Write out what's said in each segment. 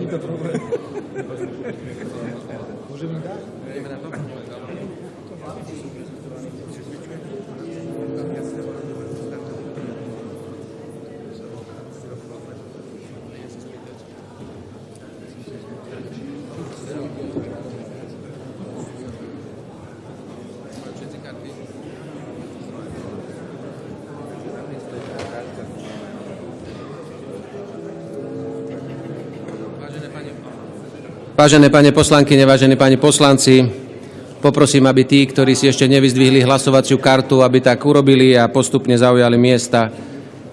Nie to problem. Możemy dać? Vážené pane poslankyne, vážení páni poslanci, poprosím, aby tí, ktorí si ešte nevyzdvihli hlasovaciu kartu, aby tak urobili a postupne zaujali miesta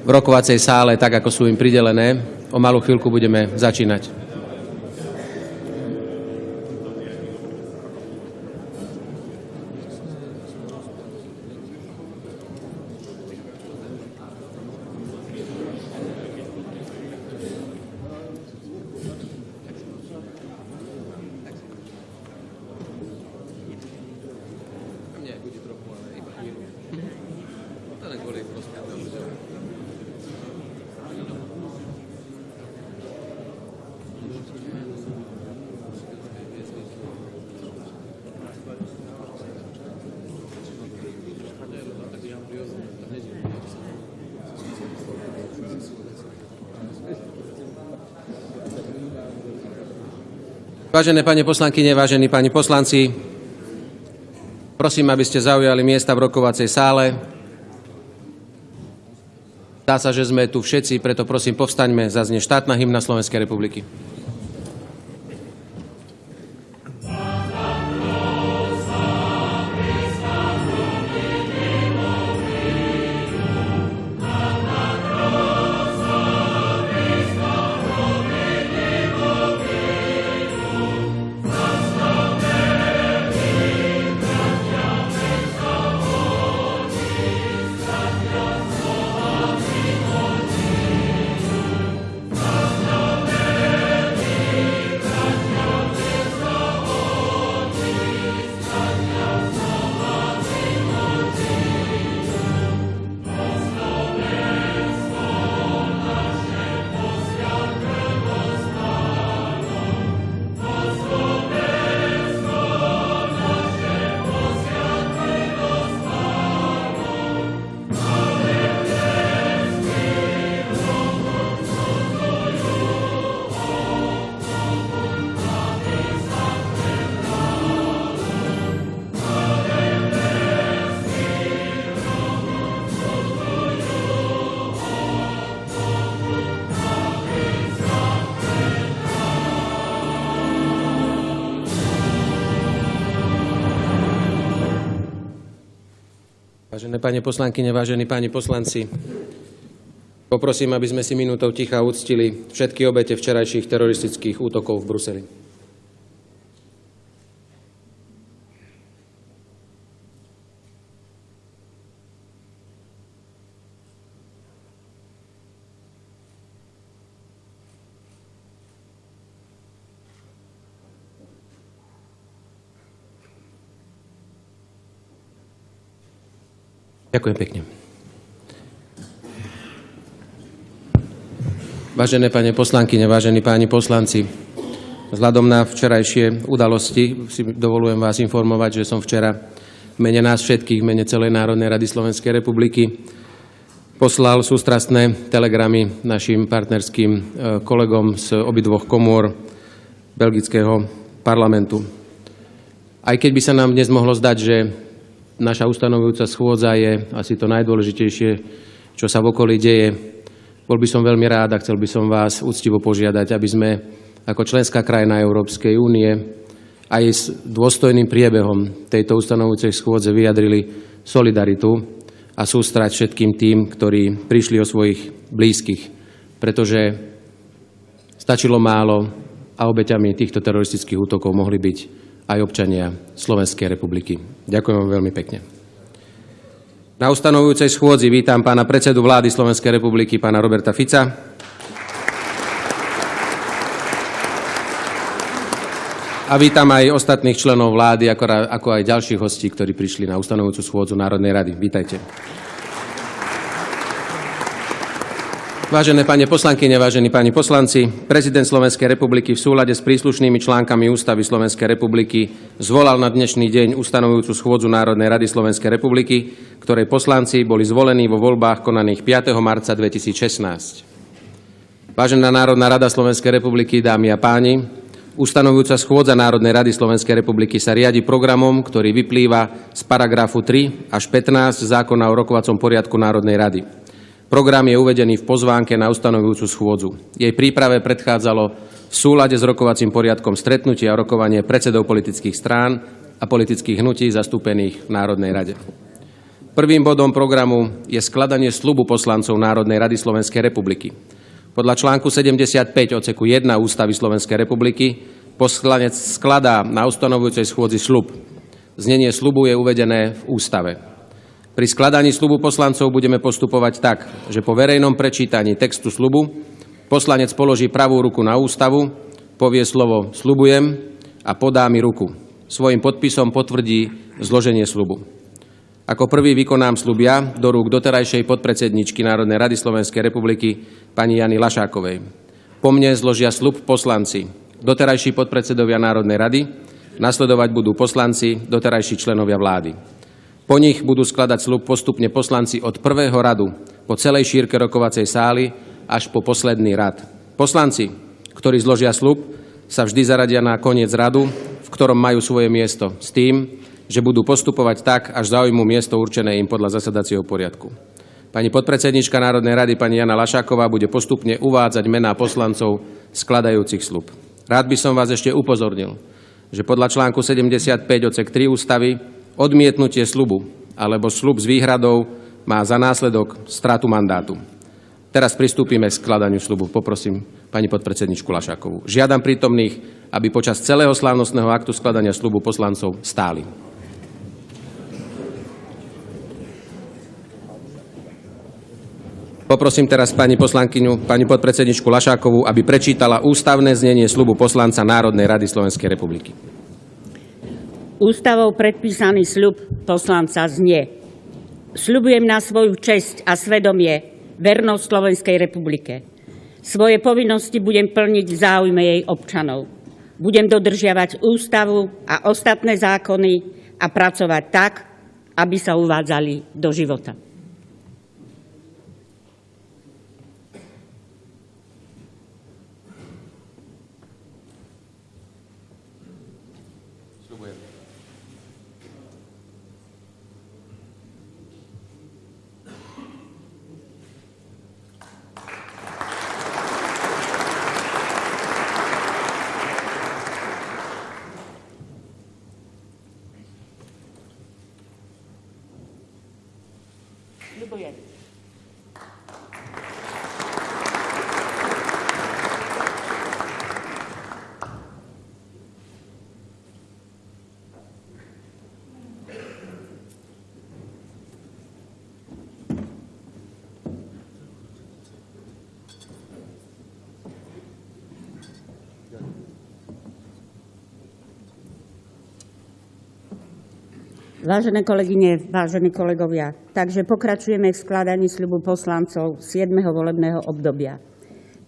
v rokovacej sále, tak ako sú im pridelené. O malú chvíľku budeme začínať. Vážené pani poslankyne, vážení páni poslanci, prosím, aby ste zaujali miesta v rokovacej sále. Zdá sa, že sme tu všetci, preto prosím, povstaňme, zaznie štátna hymna Slovenskej republiky. Vážené pani poslankyne, vážení páni poslanci, poprosím, aby sme si minútou ticha uctili všetky obete včerajších teroristických útokov v Bruseli. Ďakujem pekne. Vážené pane poslankyne, vážení páni poslanci, Vzhľadom na včerajšie udalosti si dovolujem vás informovať, že som včera v mene nás všetkých, v mene celej Národnej rady Slovenskej republiky poslal sústrastné telegramy našim partnerským e, kolegom z obidvoch komôr belgického parlamentu. Aj keď by sa nám dnes mohlo zdať, že naša ustanovujúca schôdza je asi to najdôležitejšie, čo sa v okolí deje, bol by som veľmi rád a chcel by som vás úctivo požiadať, aby sme ako členská krajina Európskej únie aj s dôstojným priebehom tejto ustanovujúcej schôdze vyjadrili solidaritu a sústrať všetkým tým, ktorí prišli o svojich blízkych, pretože stačilo málo a obeťami týchto teroristických útokov mohli byť aj občania Slovenskej republiky. Ďakujem vám veľmi pekne. Na ustanovujúcej schôdzi vítam pána predsedu vlády Slovenskej republiky, pána Roberta Fica. A vítam aj ostatných členov vlády, ako, aj ďalších hostí, ktorí prišli na ustanovujúcu schôdzu Národnej rady. Vítajte. Vážené pani poslankyne, vážení páni poslanci, prezident Slovenskej republiky v súlade s príslušnými článkami Ústavy Slovenskej republiky zvolal na dnešný deň ustanovujúcu schôdzu Národnej rady Slovenskej republiky, ktorej poslanci boli zvolení vo voľbách konaných 5. marca 2016. Vážená Národná rada Slovenskej republiky, dámy a páni, Ustanovujúca schôdza Národnej rady Slovenskej republiky sa riadi programom, ktorý vyplýva z paragrafu 3 až 15 zákona o rokovacom poriadku Národnej rady. Program je uvedený v pozvánke na ustanovujúcu schôdzu. Jej príprave predchádzalo v súlade s rokovacím poriadkom stretnutie a rokovanie predsedov politických strán a politických hnutí zastúpených v Národnej rade. Prvým bodom programu je skladanie slubu poslancov Národnej rady Slovenskej republiky. Podľa článku 75 odseku 1 Ústavy Slovenskej republiky poslanec skladá na ustanovujúcej schôdzi slub. Znenie slubu je uvedené v ústave. Pri skladaní slubu poslancov budeme postupovať tak, že po verejnom prečítaní textu slubu poslanec položí pravú ruku na ústavu, povie slovo slubujem a podá mi ruku. Svojim podpisom potvrdí zloženie slubu. Ako prvý vykonám slub ja do rúk doterajšej podpredsedničky Národnej rady Slovenskej republiky pani Jany Lašákovej. Po mne zložia slub poslanci, doterajší podpredsedovia Národnej rady, nasledovať budú poslanci, doterajší členovia vlády. Po nich budú skladať slub postupne poslanci od prvého radu po celej šírke rokovacej sály až po posledný rad. Poslanci, ktorí zložia slub, sa vždy zaradia na koniec radu, v ktorom majú svoje miesto, s tým, že budú postupovať tak, až zaujmú miesto určené im podľa zasadacieho poriadku. Pani podpredsednička Národnej rady, pani Jana Lašáková, bude postupne uvádzať mená poslancov skladajúcich slub. Rád by som vás ešte upozornil, že podľa článku 75 odsek 3 ústavy odmietnutie slubu alebo slub s výhradou má za následok stratu mandátu. Teraz pristúpime k skladaniu slubu. Poprosím pani podpredsedničku Lašákovú. Žiadam prítomných, aby počas celého slávnostného aktu skladania slubu poslancov stáli. Poprosím teraz pani poslankyňu, pani podpredsedničku Lašákovú, aby prečítala ústavné znenie slubu poslanca Národnej rady Slovenskej republiky. Ústavou predpísaný sľub poslanca znie. Sľubujem na svoju česť a svedomie vernosť Slovenskej republike. Svoje povinnosti budem plniť v záujme jej občanov. Budem dodržiavať ústavu a ostatné zákony a pracovať tak, aby sa uvádzali do života. Sľubujem. 不愿 Vážené kolegyne, vážení kolegovia, takže pokračujeme v skladaní sľubu poslancov 7. volebného obdobia.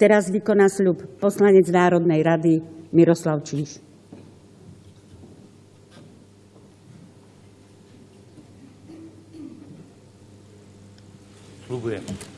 Teraz vykoná sľub poslanec Národnej rady Miroslav Číš. Sľubujem.